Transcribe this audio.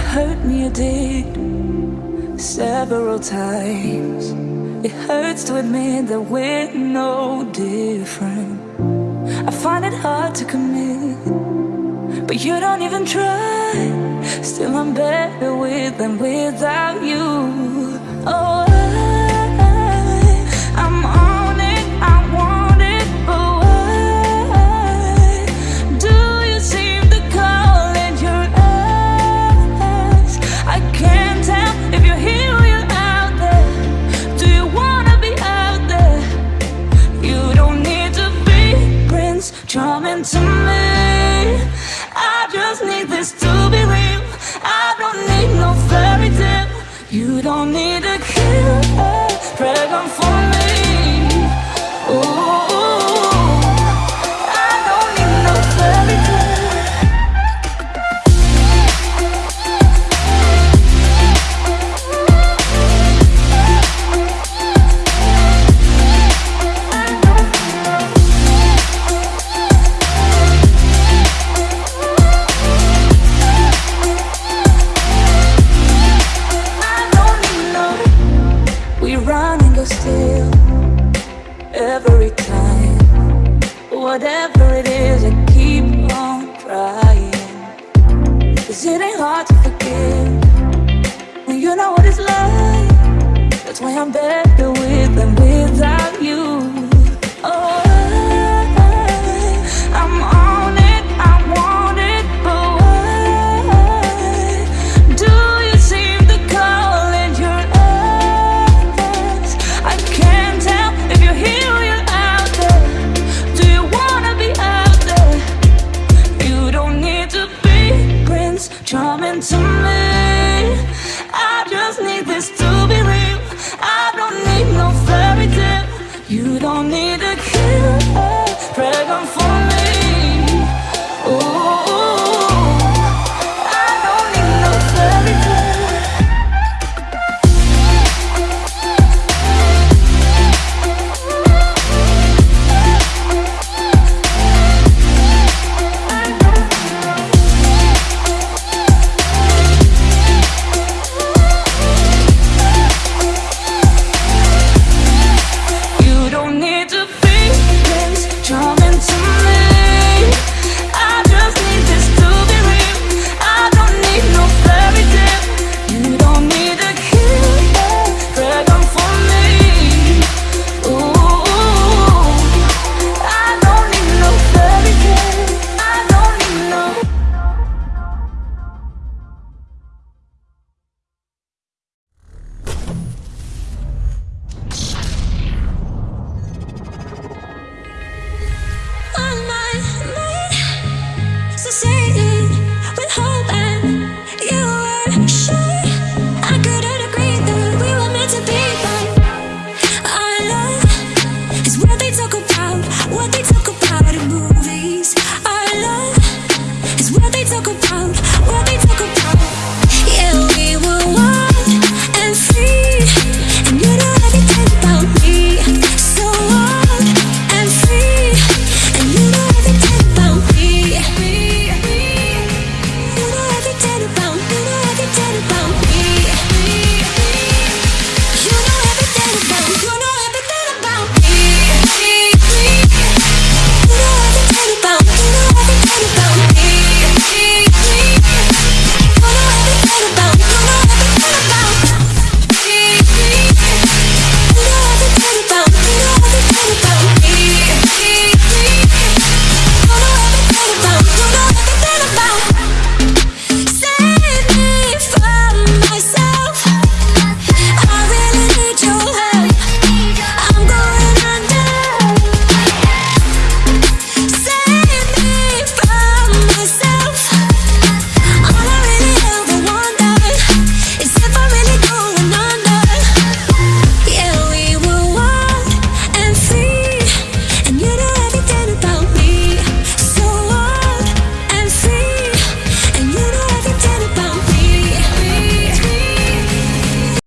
hurt me, you did several times. It hurts to admit that we're no different. I find it hard to commit, but you don't even try. Still, I'm better with than without you. Oh. You don't need a killer Pregnant for Whatever it is, I keep on trying. Cause it ain't hard to forgive when you know what it's like. That's why I'm better with You don't need a killer Pregnant for what they talk about, what they talk about. Yeah, we were.